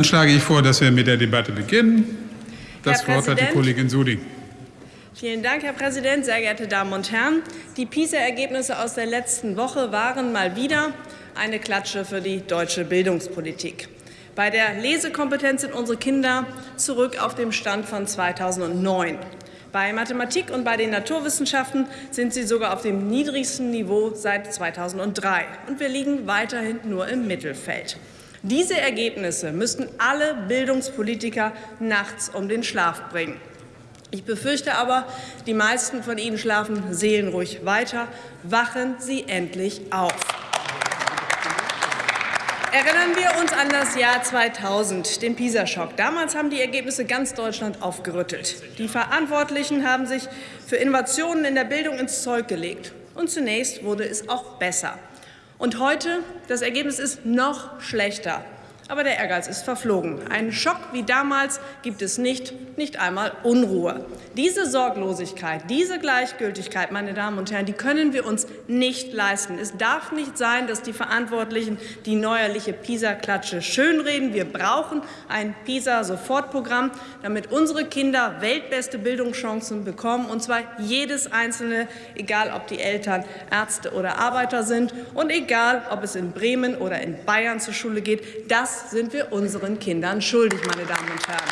Dann schlage ich vor, dass wir mit der Debatte beginnen. Das Herr Wort hat die Präsident. Kollegin Suding. Vielen Dank, Herr Präsident, sehr geehrte Damen und Herren. Die PISA-Ergebnisse aus der letzten Woche waren mal wieder eine Klatsche für die deutsche Bildungspolitik. Bei der Lesekompetenz sind unsere Kinder zurück auf dem Stand von 2009. Bei Mathematik und bei den Naturwissenschaften sind sie sogar auf dem niedrigsten Niveau seit 2003. Und wir liegen weiterhin nur im Mittelfeld. Diese Ergebnisse müssten alle Bildungspolitiker nachts um den Schlaf bringen. Ich befürchte aber, die meisten von Ihnen schlafen seelenruhig weiter. Wachen Sie endlich auf. Erinnern wir uns an das Jahr 2000, den PISA-Schock. Damals haben die Ergebnisse ganz Deutschland aufgerüttelt. Die Verantwortlichen haben sich für Innovationen in der Bildung ins Zeug gelegt. Und zunächst wurde es auch besser. Und heute, das Ergebnis ist noch schlechter. Aber der Ehrgeiz ist verflogen. Einen Schock wie damals gibt es nicht, nicht einmal Unruhe. Diese Sorglosigkeit, diese Gleichgültigkeit, meine Damen und Herren, die können wir uns nicht leisten. Es darf nicht sein, dass die Verantwortlichen die neuerliche PISA-Klatsche schönreden. Wir brauchen ein PISA-Sofortprogramm, damit unsere Kinder weltbeste Bildungschancen bekommen, und zwar jedes einzelne, egal ob die Eltern Ärzte oder Arbeiter sind und egal, ob es in Bremen oder in Bayern zur Schule geht. Das sind wir unseren Kindern schuldig, meine Damen und Herren.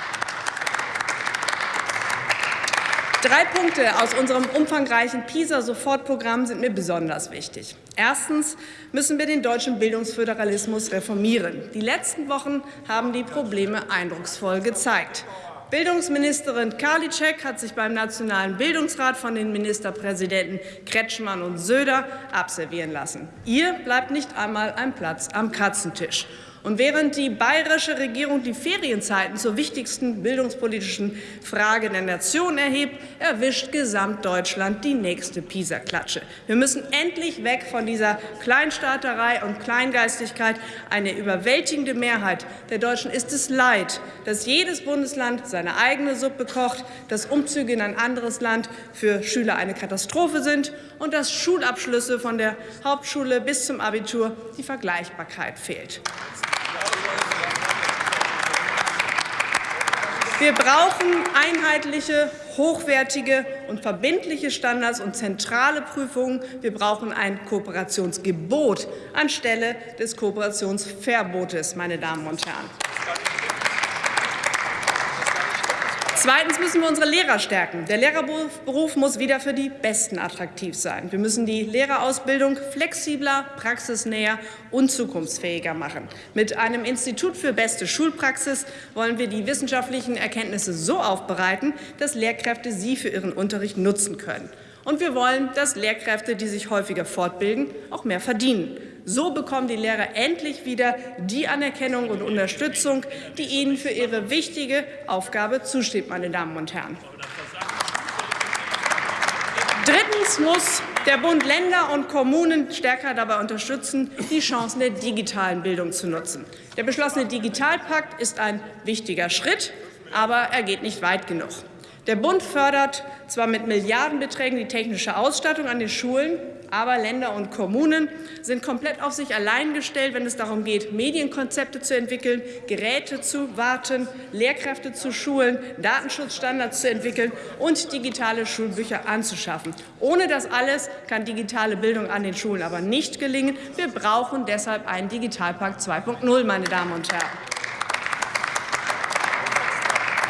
Drei Punkte aus unserem umfangreichen PISA-Sofortprogramm sind mir besonders wichtig. Erstens müssen wir den deutschen Bildungsföderalismus reformieren. Die letzten Wochen haben die Probleme eindrucksvoll gezeigt. Bildungsministerin Karliczek hat sich beim Nationalen Bildungsrat von den Ministerpräsidenten Kretschmann und Söder abservieren lassen. Ihr bleibt nicht einmal ein Platz am Katzentisch. Und während die bayerische Regierung die Ferienzeiten zur wichtigsten bildungspolitischen Frage der Nation erhebt, erwischt Gesamtdeutschland die nächste PISA-Klatsche. Wir müssen endlich weg von dieser Kleinstaaterei und Kleingeistigkeit. Eine überwältigende Mehrheit der Deutschen ist es leid, dass jedes Bundesland seine eigene Suppe kocht, dass Umzüge in ein anderes Land für Schüler eine Katastrophe sind und dass Schulabschlüsse von der Hauptschule bis zum Abitur die Vergleichbarkeit fehlt. Wir brauchen einheitliche, hochwertige und verbindliche Standards und zentrale Prüfungen. Wir brauchen ein Kooperationsgebot anstelle des Kooperationsverbotes, meine Damen und Herren. Zweitens müssen wir unsere Lehrer stärken. Der Lehrerberuf muss wieder für die Besten attraktiv sein. Wir müssen die Lehrerausbildung flexibler, praxisnäher und zukunftsfähiger machen. Mit einem Institut für beste Schulpraxis wollen wir die wissenschaftlichen Erkenntnisse so aufbereiten, dass Lehrkräfte sie für ihren Unterricht nutzen können. Und wir wollen, dass Lehrkräfte, die sich häufiger fortbilden, auch mehr verdienen. So bekommen die Lehrer endlich wieder die Anerkennung und Unterstützung, die ihnen für ihre wichtige Aufgabe zusteht, meine Damen und Herren. Drittens muss der Bund Länder und Kommunen stärker dabei unterstützen, die Chancen der digitalen Bildung zu nutzen. Der beschlossene Digitalpakt ist ein wichtiger Schritt, aber er geht nicht weit genug. Der Bund fördert zwar mit Milliardenbeträgen die technische Ausstattung an den Schulen, aber Länder und Kommunen sind komplett auf sich allein gestellt, wenn es darum geht, Medienkonzepte zu entwickeln, Geräte zu warten, Lehrkräfte zu schulen, Datenschutzstandards zu entwickeln und digitale Schulbücher anzuschaffen. Ohne das alles kann digitale Bildung an den Schulen aber nicht gelingen. Wir brauchen deshalb einen Digitalpakt 2.0, meine Damen und Herren.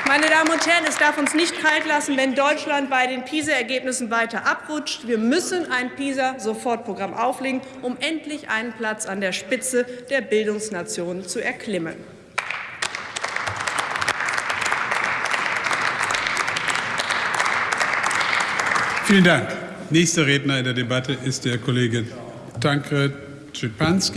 Meine Damen und Herren, es darf uns nicht kalt lassen, wenn Deutschland bei den PISA-Ergebnissen weiter abrutscht. Wir müssen ein PISA-Sofortprogramm auflegen, um endlich einen Platz an der Spitze der Bildungsnation zu erklimmen. Vielen Dank. Nächster Redner in der Debatte ist der Kollege Tankred Schipanski.